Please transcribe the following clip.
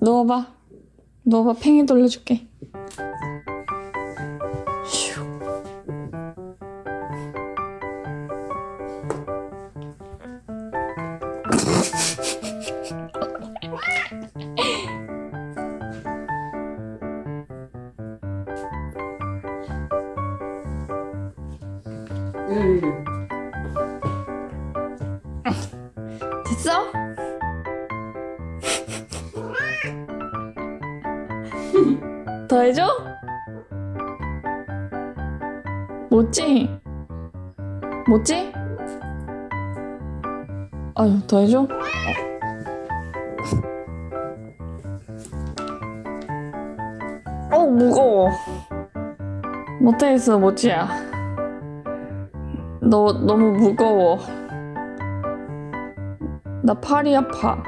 누워봐. 누워봐. 팽이 돌려줄게. 슈. 응. 됐어? 더 해줘? 못지? 못지? 아유, 더 해줘? 어, 무거워. 못하겠어, 못지야. 너 너무 무거워. 나 팔이 아파.